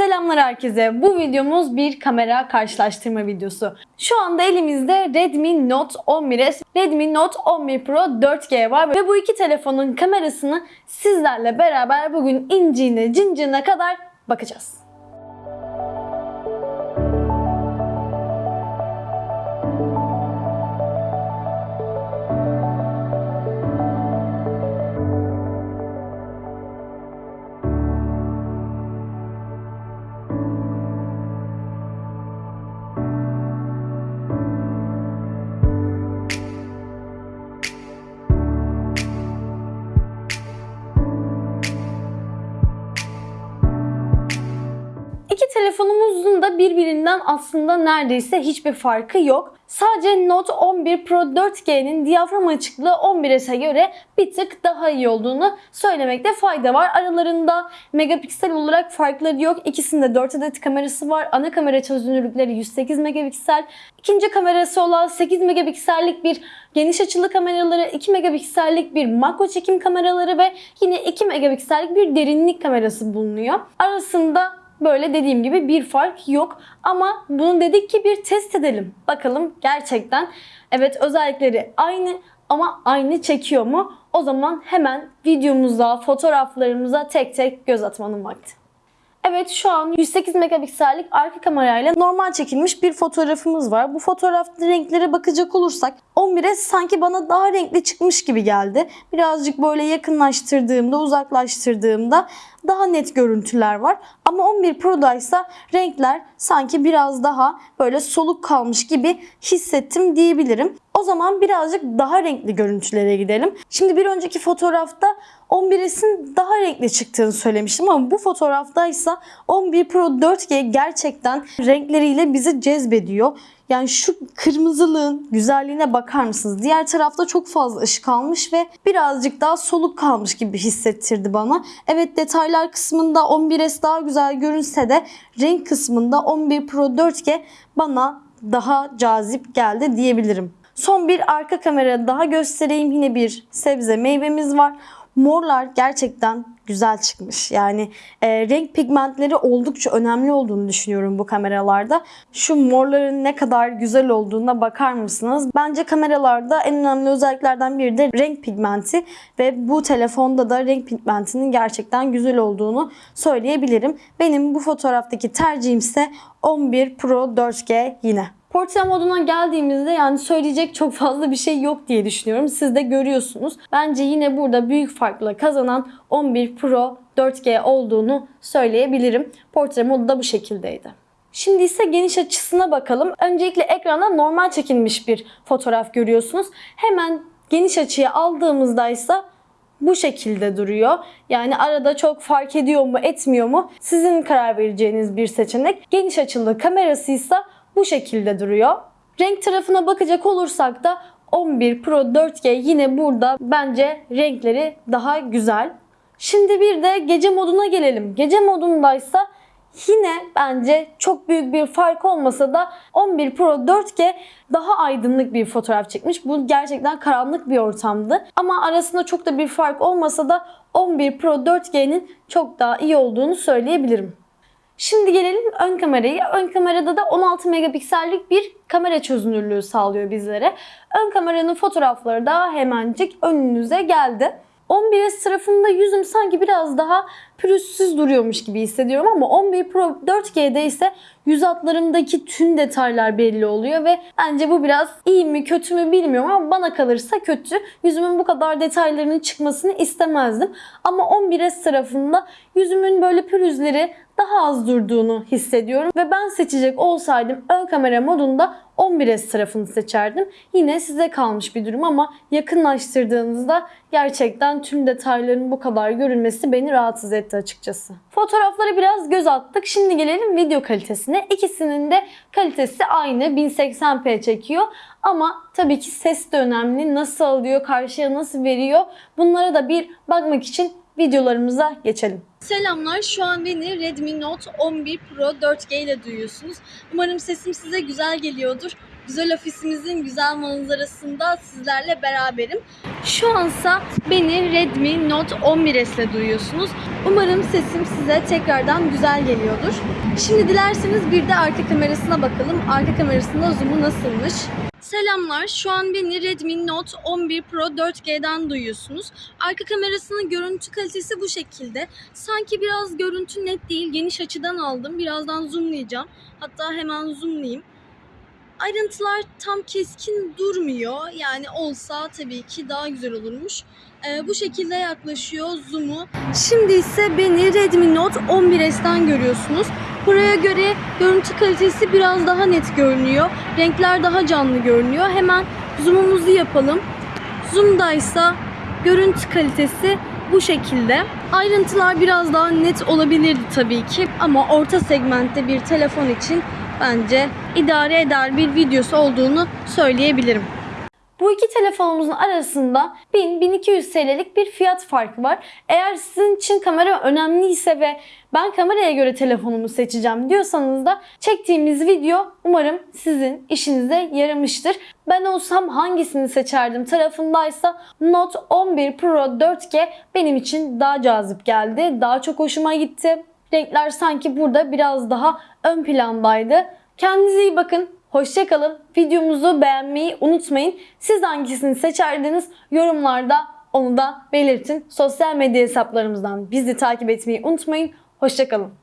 Selamlar herkese. Bu videomuz bir kamera karşılaştırma videosu. Şu anda elimizde Redmi Note 11s, Redmi Note 11 Pro 4G var ve bu iki telefonun kamerasını sizlerle beraber bugün inciğine cincine kadar bakacağız. Telefonumuzun da birbirinden aslında neredeyse hiçbir farkı yok. Sadece Note 11 Pro 4G'nin diyafram açıklığı 11s'e göre bir tık daha iyi olduğunu söylemekte fayda var. Aralarında megapiksel olarak farkları yok. İkisinde 4 adet kamerası var. Ana kamera çözünürlükleri 108 megapiksel. İkinci kamerası olan 8 megapiksellik bir geniş açılı kameraları, 2 megapiksellik bir makro çekim kameraları ve yine 2 megapiksellik bir derinlik kamerası bulunuyor. Arasında Böyle dediğim gibi bir fark yok. Ama bunu dedik ki bir test edelim. Bakalım gerçekten evet özellikleri aynı ama aynı çekiyor mu? O zaman hemen videomuza, fotoğraflarımıza tek tek göz atmanın vakti. Evet şu an 108 megapiksellik arka kamerayla normal çekilmiş bir fotoğrafımız var. Bu fotoğrafta renklere bakacak olursak 11'e sanki bana daha renkli çıkmış gibi geldi. Birazcık böyle yakınlaştırdığımda, uzaklaştırdığımda daha net görüntüler var. Ama 11 Pro'da ise renkler sanki biraz daha böyle soluk kalmış gibi hissettim diyebilirim. O zaman birazcık daha renkli görüntülere gidelim. Şimdi bir önceki fotoğrafta 11s'in daha renkli çıktığını söylemiştim ama bu fotoğrafta ise 11 Pro 4G gerçekten renkleriyle bizi cezbediyor. Yani şu kırmızılığın güzelliğine bakar mısınız? Diğer tarafta çok fazla ışık almış ve birazcık daha soluk kalmış gibi hissettirdi bana. Evet detaylar kısmında 11S daha güzel görünse de renk kısmında 11 Pro 4G bana daha cazip geldi diyebilirim. Son bir arka kamera daha göstereyim. Yine bir sebze meyvemiz var. Morlar gerçekten güzel çıkmış. Yani e, renk pigmentleri oldukça önemli olduğunu düşünüyorum bu kameralarda. Şu morların ne kadar güzel olduğuna bakar mısınız? Bence kameralarda en önemli özelliklerden biri de renk pigmenti ve bu telefonda da renk pigmentinin gerçekten güzel olduğunu söyleyebilirim. Benim bu fotoğraftaki tercihim ise 11 Pro 4G yine. Portre moduna geldiğimizde yani söyleyecek çok fazla bir şey yok diye düşünüyorum. Siz de görüyorsunuz. Bence yine burada büyük farkla kazanan 11 Pro 4G olduğunu söyleyebilirim. Portre modu da bu şekildeydi. Şimdi ise geniş açısına bakalım. Öncelikle ekranda normal çekilmiş bir fotoğraf görüyorsunuz. Hemen geniş açıya aldığımızda ise bu şekilde duruyor. Yani arada çok fark ediyor mu etmiyor mu sizin karar vereceğiniz bir seçenek. Geniş açılı kamerası ise bu şekilde duruyor. Renk tarafına bakacak olursak da 11 Pro 4G yine burada bence renkleri daha güzel. Şimdi bir de gece moduna gelelim. Gece modundaysa yine bence çok büyük bir fark olmasa da 11 Pro 4G daha aydınlık bir fotoğraf çekmiş. Bu gerçekten karanlık bir ortamdı. Ama arasında çok da bir fark olmasa da 11 Pro 4G'nin çok daha iyi olduğunu söyleyebilirim. Şimdi gelelim ön kameraya. Ön kamerada da 16 megapiksellik bir kamera çözünürlüğü sağlıyor bizlere. Ön kameranın fotoğrafları da hemencik önünüze geldi. 11S tarafında yüzüm sanki biraz daha pürüzsüz duruyormuş gibi hissediyorum ama 11 Pro 4G'de ise yüz hatlarımdaki tüm detaylar belli oluyor ve bence bu biraz iyi mi kötü mü bilmiyorum ama bana kalırsa kötü. Yüzümün bu kadar detaylarının çıkmasını istemezdim. Ama 11S tarafında yüzümün böyle pürüzleri daha az durduğunu hissediyorum ve ben seçecek olsaydım ön kamera modunda 11S tarafını seçerdim. Yine size kalmış bir durum ama yakınlaştırdığınızda gerçekten tüm detayların bu kadar görünmesi beni rahatsız etti açıkçası. Fotoğraflara biraz göz attık. Şimdi gelelim video kalitesine. İkisinin de kalitesi aynı 1080p çekiyor. Ama tabii ki ses de önemli. Nasıl alıyor, karşıya nasıl veriyor? Bunlara da bir bakmak için videolarımıza geçelim. Selamlar. Şu an beni Redmi Note 11 Pro 4G ile duyuyorsunuz. Umarım sesim size güzel geliyordur. Güzel ofisimizin güzel manzarasında sizlerle beraberim. Şu ansa beni Redmi Note 11s'le duyuyorsunuz. Umarım sesim size tekrardan güzel geliyordur. Şimdi dilerseniz bir de arka kamerasına bakalım. Arka kamerasında zoom'u nasılmış? Selamlar. Şu an beni Redmi Note 11 Pro 4G'den duyuyorsunuz. Arka kamerasının görüntü kalitesi bu şekilde. Sanki biraz görüntü net değil. Geniş açıdan aldım. Birazdan zoomlayacağım. Hatta hemen zoomlayayım. Ayrıntılar tam keskin durmuyor. Yani olsa tabii ki daha güzel olurmuş. Ee, bu şekilde yaklaşıyor zoom'u. Şimdi ise beni Redmi Note 11s'ten görüyorsunuz. Buraya göre görüntü kalitesi biraz daha net görünüyor. Renkler daha canlı görünüyor. Hemen zoom'umuzu yapalım. Zoom'daysa görüntü kalitesi bu şekilde. Ayrıntılar biraz daha net olabilirdi tabii ki ama orta segmentte bir telefon için bence idare eder bir videosu olduğunu söyleyebilirim. Bu iki telefonumuzun arasında 1000-1200 TL'lik bir fiyat farkı var. Eğer sizin için kamera önemliyse ve ben kameraya göre telefonumu seçeceğim diyorsanız da çektiğimiz video umarım sizin işinize yaramıştır. Ben olsam hangisini seçerdim tarafındaysa Note 11 Pro 4G benim için daha cazip geldi. Daha çok hoşuma gitti. Renkler sanki burada biraz daha ön plandaydı. Kendinize iyi bakın. Hoşçakalın. Videomuzu beğenmeyi unutmayın. Siz hangisini seçerdiniz? Yorumlarda onu da belirtin. Sosyal medya hesaplarımızdan bizi takip etmeyi unutmayın. Hoşçakalın.